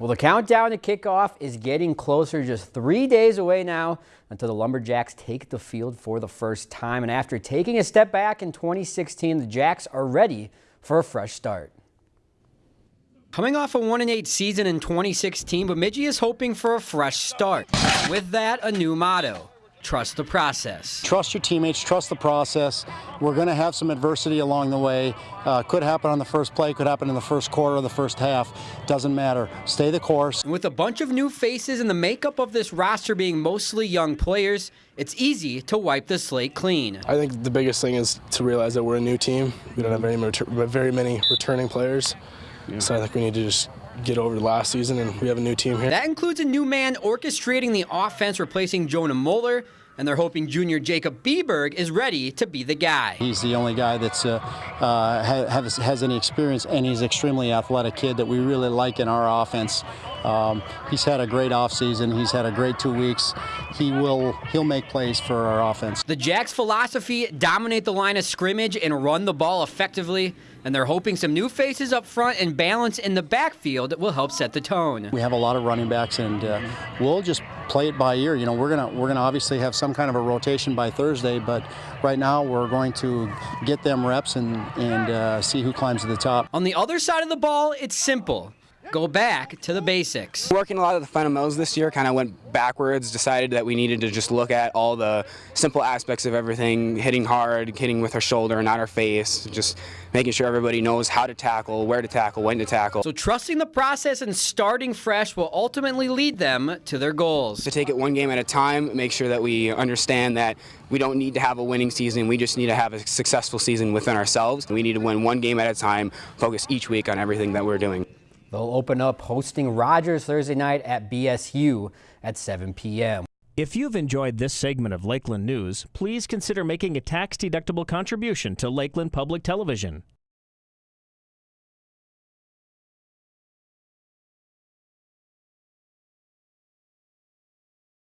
Well, the countdown to kickoff is getting closer, just three days away now until the Lumberjacks take the field for the first time. And after taking a step back in 2016, the Jacks are ready for a fresh start. Coming off a 1-8 season in 2016, Bemidji is hoping for a fresh start. With that, a new motto. Trust the process. Trust your teammates, trust the process. We're going to have some adversity along the way. Uh, could happen on the first play, could happen in the first quarter or the first half. Doesn't matter. Stay the course. And with a bunch of new faces and the makeup of this roster being mostly young players, it's easy to wipe the slate clean. I think the biggest thing is to realize that we're a new team. We don't have very, very many returning players. Yeah. So I think we need to just get over last season, and we have a new team here. That includes a new man orchestrating the offense, replacing Jonah Moeller, and they're hoping junior Jacob Bieberg is ready to be the guy. He's the only guy that's uh, uh, has, has any experience, and he's an extremely athletic kid that we really like in our offense. Um, he's had a great offseason. He's had a great two weeks. He will he'll make plays for our offense. The Jacks' philosophy: dominate the line of scrimmage and run the ball effectively. And they're hoping some new faces up front and balance in the backfield will help set the tone. We have a lot of running backs, and uh, we'll just play it by ear. You know, we're gonna we're gonna obviously have some kind of a rotation by Thursday, but right now we're going to get them reps and and uh, see who climbs to the top. On the other side of the ball, it's simple go back to the basics. Working a lot of the fundamentals this year, kind of went backwards, decided that we needed to just look at all the simple aspects of everything, hitting hard, hitting with our shoulder, not our face, just making sure everybody knows how to tackle, where to tackle, when to tackle. So trusting the process and starting fresh will ultimately lead them to their goals. To take it one game at a time, make sure that we understand that we don't need to have a winning season, we just need to have a successful season within ourselves. We need to win one game at a time, focus each week on everything that we're doing. They'll open up hosting Rogers Thursday night at BSU at 7 p.m. If you've enjoyed this segment of Lakeland News, please consider making a tax-deductible contribution to Lakeland Public Television.